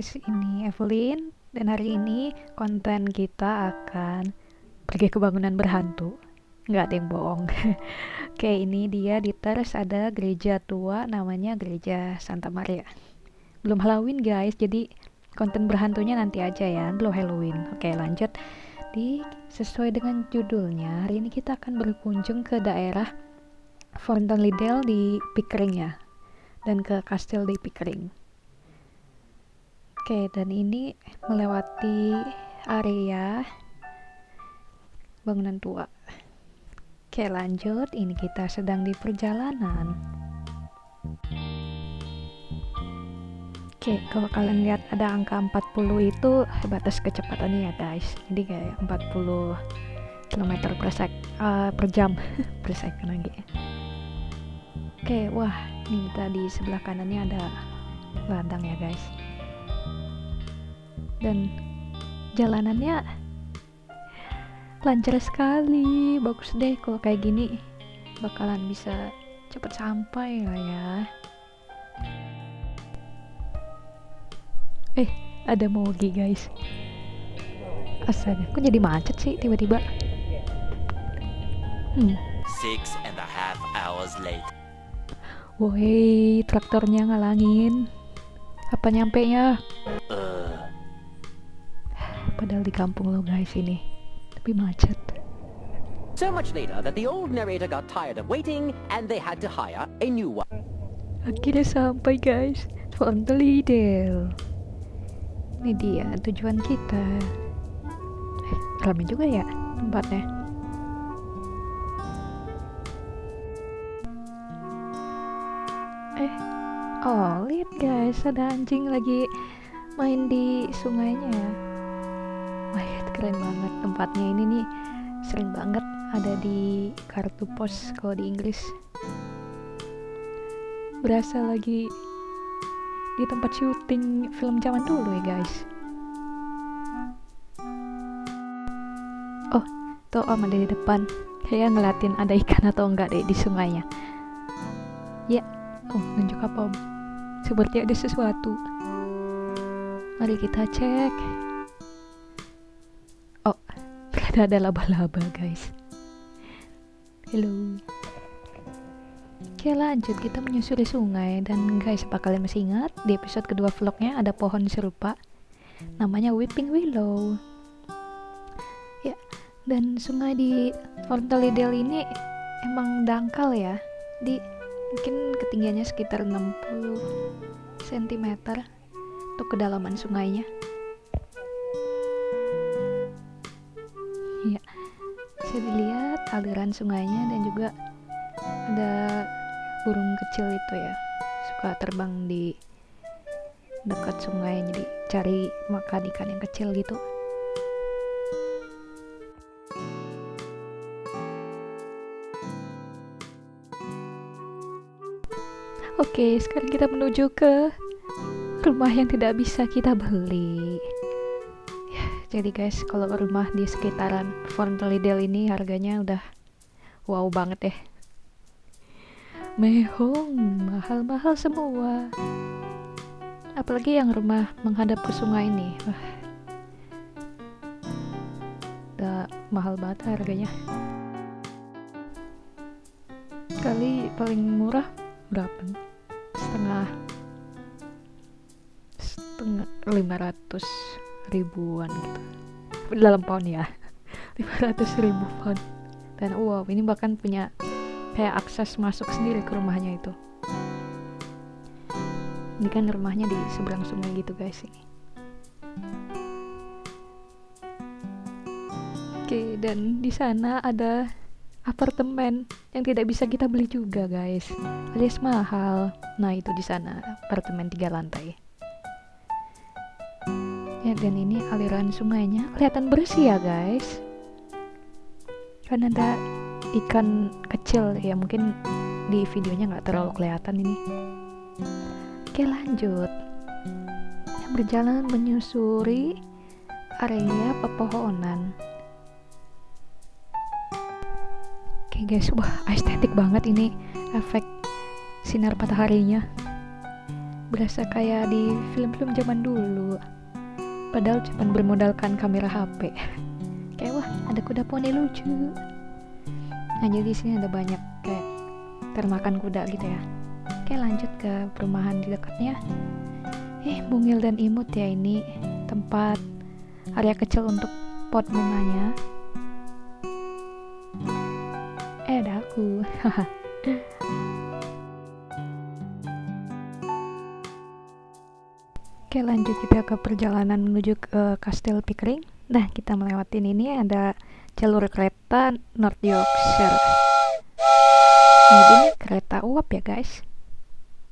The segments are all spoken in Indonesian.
guys, ini Evelyn dan hari ini konten kita akan pergi ke bangunan berhantu. Nggak ada yang bohong. Oke, ini dia di teras ada gereja tua namanya Gereja Santa Maria. Belum Halloween guys, jadi konten berhantunya nanti aja ya, belum Halloween. Oke, lanjut. Di sesuai dengan judulnya, hari ini kita akan berkunjung ke daerah Fontainelisle di Pickering ya, dan ke kastil di Pickering. Oke, dan ini melewati area bangunan tua. Oke, lanjut. Ini kita sedang di perjalanan. Oke, kalau kalian lihat ada angka 40 itu batas kecepatannya ya guys. Jadi kayak 40 km per sek uh, per jam per second lagi. Oke, wah, ini kita di sebelah kanannya ada ladang ya guys dan jalanannya lancar sekali bagus deh kalau kayak gini bakalan bisa cepet sampai lah ya eh ada mogi guys astaga kok jadi macet sih tiba-tiba hmm. Six and a half hours later. Woi, traktornya ngalangin. Apa nyampe nya? Padahal di kampung lo guys ini tapi macet So much later that the old narrator got tired of waiting and they had to hire a new one. Akhirnya sampai guys, Fonteliddle. Ini dia tujuan kita. Eh, ramai juga ya tempatnya. Eh, oh lihat guys, ada anjing lagi main di sungainya keren banget tempatnya ini nih. Sering banget ada di kartu pos kalau di Inggris. Berasa lagi di tempat syuting film zaman dulu ya guys. Oh tuh om ada di depan. Kayak ngeliatin ada ikan atau enggak deh di sungainya. Ya oh nunjuk apa om? Seperti ada sesuatu. Mari kita cek ternyata ada laba-laba guys. Hello Oke lanjut. Kita menyusuri sungai. Dan guys apa kalian masih ingat? Di episode kedua vlognya ada pohon serupa. Namanya Weeping Willow. Ya dan sungai di Fontaliedel ini emang dangkal ya. Di mungkin ketinggiannya sekitar 60 cm untuk kedalaman sungainya ya bisa dilihat aliran sungainya dan juga ada burung kecil itu ya. Suka terbang di dekat sungai jadi cari makan ikan yang kecil gitu. Oke, sekarang kita menuju ke rumah yang tidak bisa kita beli jadi guys kalau rumah di sekitaran Fonteliddle ini harganya udah wow banget ya. Mehong mahal-mahal semua. Apalagi yang rumah menghadap ke sungai ini. Wah. Udah mahal banget harganya. Kali paling murah berapa? Setengah. Setengah 500 ribuan gitu. Dalam pound ya. 500 ribu pound. Dan wow ini bahkan punya kayak akses masuk sendiri ke rumahnya itu. Ini kan rumahnya di seberang sungai gitu guys ini. Oke dan di sana ada apartemen yang tidak bisa kita beli juga guys. Alias mahal. Nah itu di sana apartemen tiga lantai ya dan ini aliran sungainya. Kelihatan bersih ya guys. Kan ada ikan kecil ya mungkin di videonya nggak terlalu kelihatan ini. Oke lanjut. Berjalan menyusuri area pepohonan. Oke guys wah estetik banget ini efek sinar mataharinya. Berasa kayak di film-film zaman dulu padahal cuma bermodalkan kamera HP kayak wah ada kuda poni lucu. Nah jadi sini ada banyak kayak termakan kuda gitu ya. Oke lanjut ke perumahan di dekatnya. Eh bungil dan imut ya ini tempat area kecil untuk pot bunganya. Eh ada aku Oke lanjut kita ke perjalanan menuju ke Kastil Pickering Nah, kita melewatin ini ada jalur kereta North Yorkshire. Jadi ini kereta uap ya guys.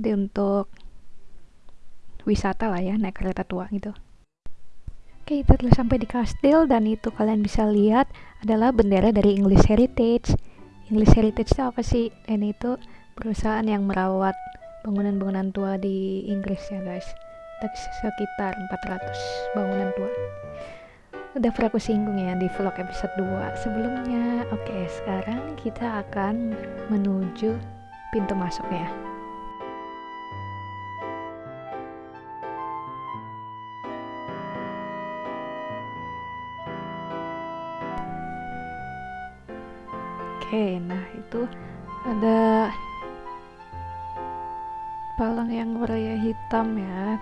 Jadi untuk wisata lah ya, naik kereta tua gitu. Oke, kita telah sampai di kastil dan itu kalian bisa lihat adalah bendera dari English Heritage. English Heritage itu apa sih? Ini itu perusahaan yang merawat bangunan-bangunan tua di Inggris ya guys. Sekitar 400 bangunan tua. Udah pernah aku singgung ya di vlog episode 2 sebelumnya. Oke sekarang kita akan menuju pintu masuknya oke nah itu ada palang yang warna hitam ya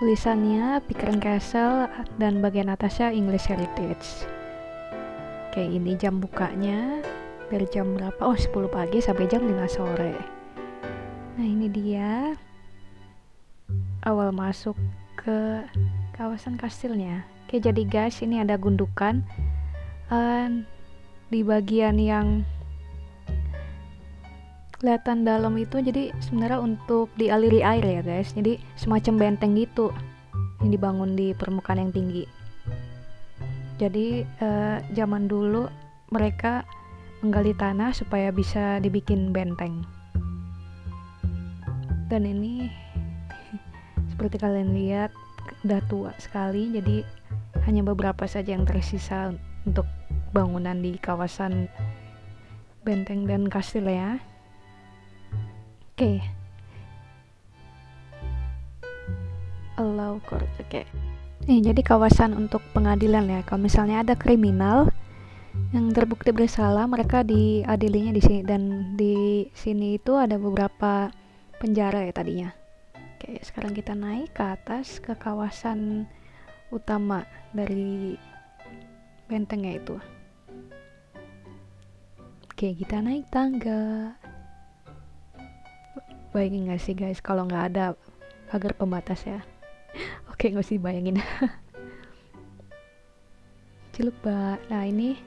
tulisannya Pickering Castle dan bagian atasnya English Heritage. Oke ini jam bukanya. Dari jam berapa? Oh 10 pagi sampai jam 5 sore. Nah ini dia. Awal masuk ke kawasan kastilnya. Oke jadi guys ini ada gundukan. Uh, di bagian yang kelihatan dalam itu jadi sebenarnya untuk dialiri air ya guys. Jadi semacam benteng gitu yang dibangun di permukaan yang tinggi. Jadi eh, zaman dulu mereka menggali tanah supaya bisa dibikin benteng. Dan ini seperti kalian lihat udah tua sekali jadi hanya beberapa saja yang tersisa untuk bangunan di kawasan benteng dan kastil ya okay. allow court oke okay. nih jadi kawasan untuk pengadilan ya. Kalau misalnya ada kriminal yang terbukti bersalah mereka diadilinya di sini. Dan di sini itu ada beberapa penjara ya tadinya. Oke sekarang kita naik ke atas ke kawasan utama dari bentengnya itu. Oke kita naik tangga bayangin gak sih guys kalau nggak ada pagar pembatas ya? Oke nggak sih bayangin ciluk mbak. Nah ini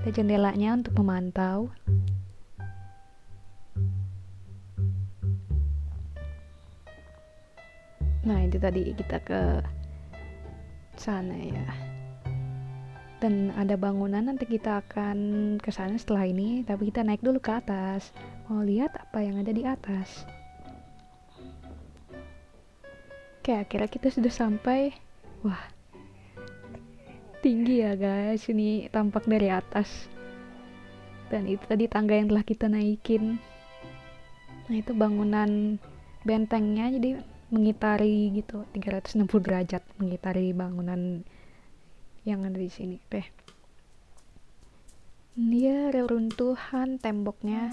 ada jendelanya untuk memantau. Nah itu tadi kita ke sana ya. Dan ada bangunan nanti kita akan ke sana setelah ini. Tapi kita naik dulu ke atas. Mau lihat apa yang ada di atas Oke, akhirnya kita sudah sampai. Wah, tinggi ya guys. Ini tampak dari atas. Dan itu tadi tangga yang telah kita naikin. Nah, itu bangunan bentengnya jadi mengitari gitu 360 derajat mengitari bangunan yang ada di sini deh. Dia reruntuhan temboknya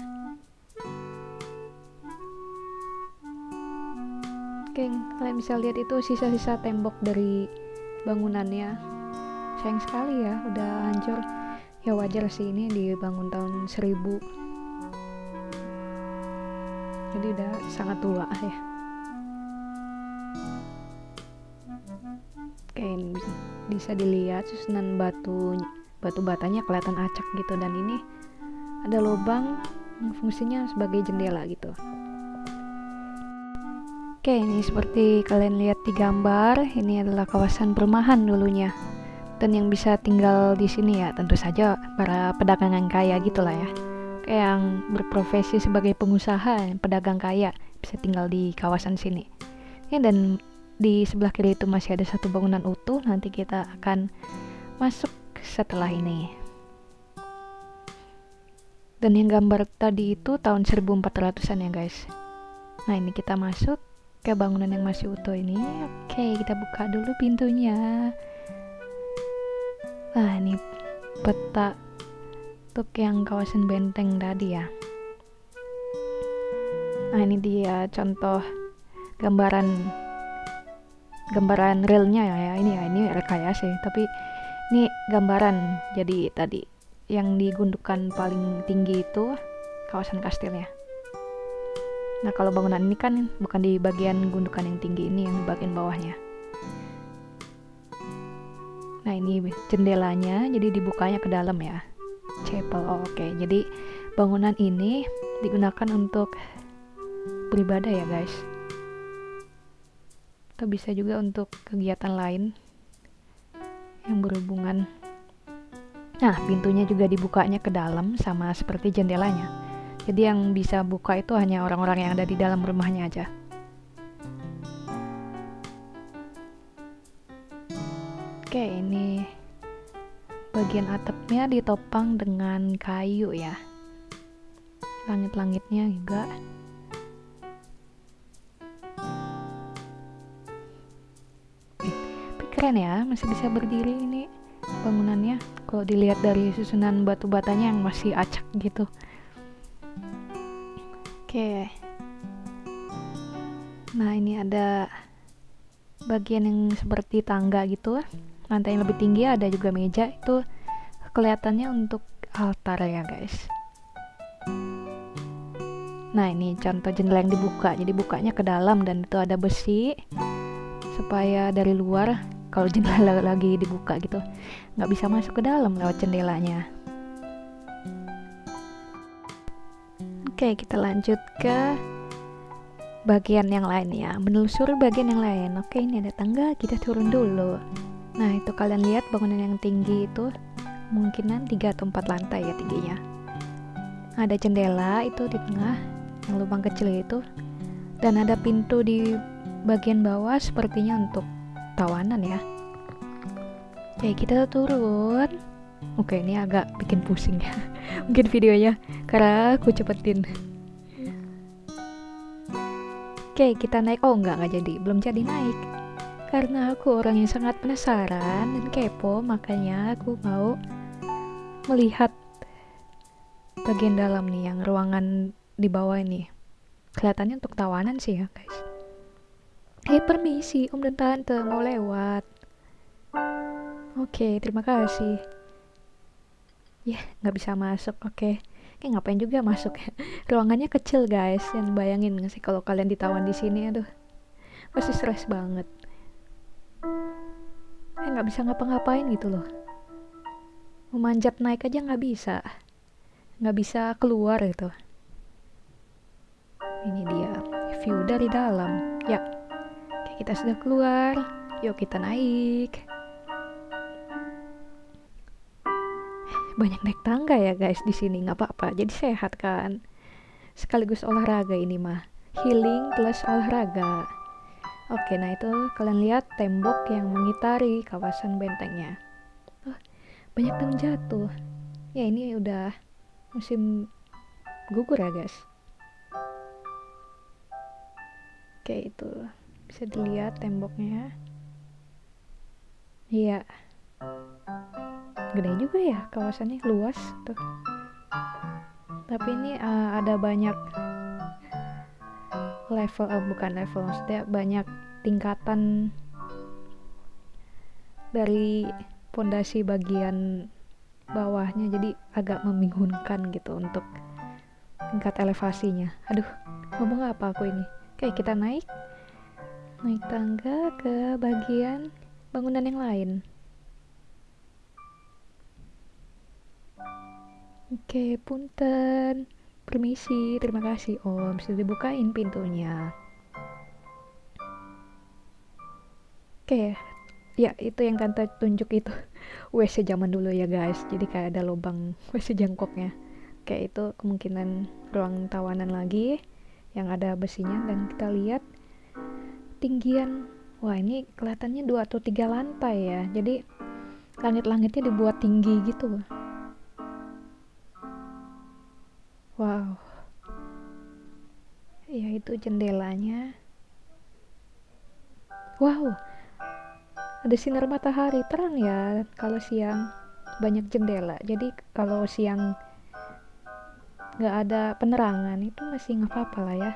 Oke, kalian bisa lihat itu sisa-sisa tembok dari bangunannya. Sayang sekali ya udah hancur. Ya wajar sih ini dibangun tahun 1000 jadi udah sangat tua ya. Oke ini bisa dilihat susunan batu batu batanya kelihatan acak gitu. Dan ini ada lubang fungsinya sebagai jendela gitu Oke, ini seperti kalian lihat di gambar, ini adalah kawasan perumahan dulunya. Dan yang bisa tinggal di sini ya, tentu saja para pedagang kaya gitulah ya. Kayak yang berprofesi sebagai pengusaha, pedagang kaya, bisa tinggal di kawasan sini. Ya, dan di sebelah kiri itu masih ada satu bangunan utuh, nanti kita akan masuk setelah ini. Dan yang gambar tadi itu tahun 1400-an ya guys. Nah ini kita masuk ke bangunan yang masih utuh ini. Oke kita buka dulu pintunya. Nah ini peta untuk yang kawasan benteng tadi ya. Nah ini dia contoh gambaran gambaran realnya ya, ya ini ya ini rekayasa sih tapi ini gambaran jadi tadi yang digundukan paling tinggi itu kawasan kastilnya Nah kalau bangunan ini kan bukan di bagian gundukan yang tinggi ini yang di bagian bawahnya. Nah ini jendelanya jadi dibukanya ke dalam ya. Chapel, oh, oke. Okay. Jadi bangunan ini digunakan untuk beribadah ya guys. Atau bisa juga untuk kegiatan lain yang berhubungan. Nah pintunya juga dibukanya ke dalam sama seperti jendelanya jadi yang bisa buka itu hanya orang-orang yang ada di dalam rumahnya aja. Oke ini bagian atapnya ditopang dengan kayu ya. Langit-langitnya juga. Keren ya masih bisa berdiri ini bangunannya. Kalau dilihat dari susunan batu batanya yang masih acak gitu Oke. Nah, ini ada bagian yang seperti tangga gitu. Lantai yang lebih tinggi ada juga meja itu kelihatannya untuk altar ya, guys. Nah, ini contoh jendela yang dibuka. Jadi bukanya ke dalam dan itu ada besi supaya dari luar kalau jendela lagi dibuka gitu nggak bisa masuk ke dalam lewat jendelanya. Oke, kita lanjut ke bagian yang lain ya. Menelusuri bagian yang lain. Oke, ini ada tangga, kita turun dulu. Nah, itu kalian lihat bangunan yang tinggi itu kemungkinan 3 atau 4 lantai ya tingginya. Ada jendela itu di tengah, yang lubang kecil itu. Dan ada pintu di bagian bawah sepertinya untuk tawanan ya. Oke, kita turun. Oke ini agak bikin pusing ya Mungkin videonya Karena aku cepetin. Oke kita naik. Oh enggak enggak jadi. Belum jadi naik. Karena aku orang yang sangat penasaran Dan kepo Makanya aku mau Melihat Bagian dalam nih Yang ruangan di bawah ini. Kelihatannya untuk tawanan sih ya guys. Eh permisi. Om dan Tante Mau lewat. Oke, terima kasih ya nggak bisa masuk oke. Okay. kayak ngapain juga masuk ya? Ruangannya kecil guys yang bayangin nggak sih kalau kalian ditawan di sini aduh. Pasti stres banget. Eh nggak bisa ngapa-ngapain gitu loh. Memanjat naik aja nggak bisa. Nggak bisa keluar gitu. Ini dia view dari dalam. Ya kita sudah keluar. Yuk kita naik banyak naik tangga ya guys di sini. Nggak apa-apa. Jadi sehat kan? Sekaligus olahraga ini mah. Healing plus olahraga. Oke nah itu kalian lihat tembok yang mengitari kawasan bentengnya. Oh, banyak yang jatuh. Ya ini udah musim gugur ya guys. Oke itu bisa dilihat temboknya. Iya gede juga ya kawasannya luas tuh. Tapi ini uh, ada banyak level uh, bukan level maksudnya banyak tingkatan dari pondasi bagian bawahnya jadi agak membingungkan gitu untuk tingkat elevasinya. Aduh ngomong apa aku ini? Oke kita naik naik tangga ke bagian bangunan yang lain Oke, punten. Permisi, terima kasih Om. Sudah dibukain pintunya. Oke, ya itu yang tante tunjuk itu. WC zaman dulu ya guys. Jadi kayak ada lubang WC jangkoknya. Oke, itu kemungkinan ruang tawanan lagi yang ada besinya dan kita lihat tinggian. Wah, ini kelihatannya dua atau tiga lantai ya. Jadi langit-langitnya dibuat tinggi gitu. Itu jendelanya. Wow. Ada sinar matahari terang ya kalau siang banyak jendela. Jadi kalau siang nggak ada penerangan itu masih nggak apa-apa lah ya.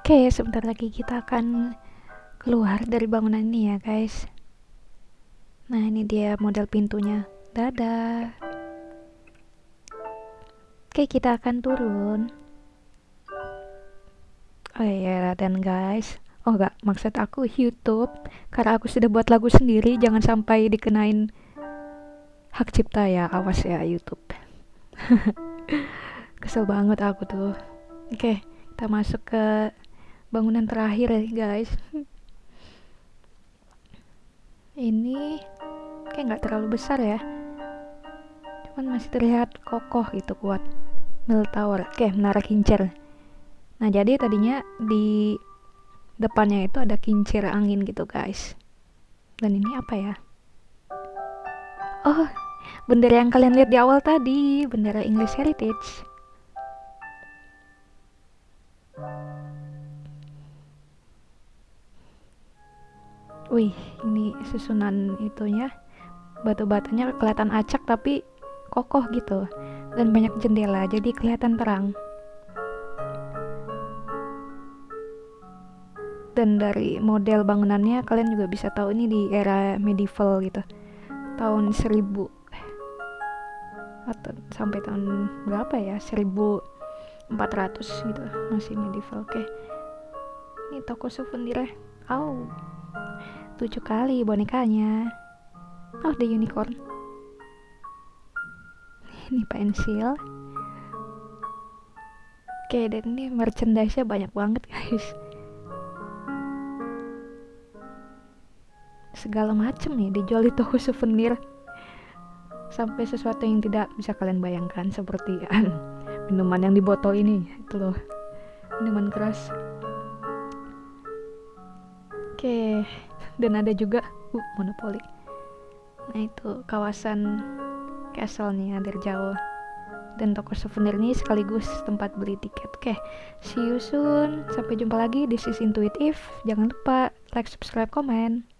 Oke, sebentar lagi kita akan keluar dari bangunan ini ya guys. Nah ini dia model pintunya. Dadah. Oke, kita akan turun. Oh iya, dan guys, oh enggak, maksud aku YouTube, karena aku sudah buat lagu sendiri, jangan sampai dikenain hak cipta ya, awas ya YouTube. Kesel banget aku tuh. Oke, kita masuk ke bangunan terakhir ya guys. Ini kayak nggak terlalu besar ya cuman masih terlihat kokoh gitu kuat mill tower oke menara kincir nah jadi tadinya di depannya itu ada kincir angin gitu guys. Dan ini apa ya? Oh bendera yang kalian lihat di awal tadi bendera English Heritage. Wih, ini susunan itunya. Batu-batunya kelihatan acak tapi kokoh gitu. Dan banyak jendela jadi kelihatan terang dan dari model bangunannya kalian juga bisa tahu ini di era medieval gitu. Tahun 1000 atau sampai tahun berapa ya? 1400 gitu masih medieval. Oke. Ini toko souvenir oh tujuh kali bonekanya. Oh the unicorn. Ini pensil. Oke dan ini merchandise-nya banyak banget guys segala macem nih dijual di toko souvenir. Sampai sesuatu yang tidak bisa kalian bayangkan seperti minuman yang di botol ini itu loh minuman keras. Oke dan ada juga uh, monopoli. Nah itu kawasan castle-nya dari jauh. Dan toko souvenir ini sekaligus tempat beli tiket. Oke see you soon. Sampai jumpa lagi this is intuitive jangan lupa like subscribe komen